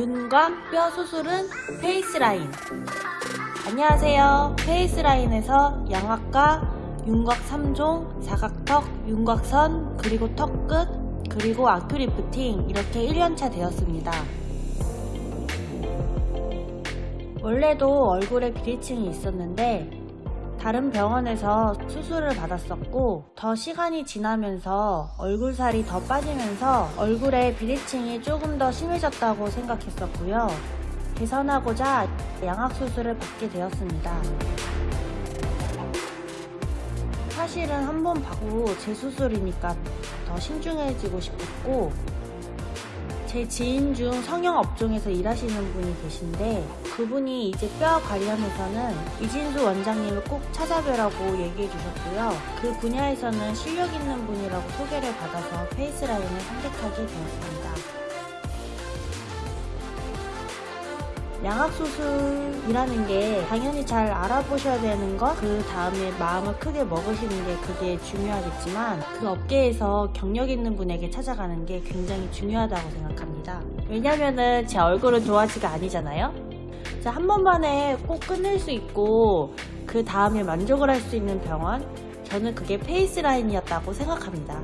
윤곽 뼈 수술은 페이스라인. 안녕하세요. 페이스라인에서 양악과 윤곽 3종, 사각턱, 윤곽선, 그리고 턱끝, 그리고 아큐 리프팅 이렇게 1년차 되었습니다. 원래도 얼굴에 비대칭이 있었는데 다른 병원에서 수술을 받았었고 더 시간이 지나면서 얼굴살이 더 빠지면서 얼굴에 비대칭이 조금 더 심해졌다고 생각했었고요. 개선하고자 양악수술을 받게 되었습니다. 사실은 한 번 받고 재수술이니까 더 신중해지고 싶었고 제 지인 중 성형 업종에서 일하시는 분이 계신데 그분이 이제 뼈 관련해서는 이진수 원장님을 꼭 찾아뵈라고 얘기해 주셨고요. 그 분야에서는 실력 있는 분이라고 소개를 받아서 페이스라인을 선택하게 되었습니다. 양악수술이라는 게 당연히 잘 알아보셔야 되는 것, 그 다음에 마음을 크게 먹으시는 게 그게 중요하겠지만 그 업계에서 경력 있는 분에게 찾아가는 게 굉장히 중요하다고 생각합니다. 왜냐면은 제 얼굴은 도화지가 아니잖아요? 자, 한 번만에 꼭 끝낼 수 있고 그 다음에 만족을 할 수 있는 병원, 저는 그게 페이스라인이었다고 생각합니다.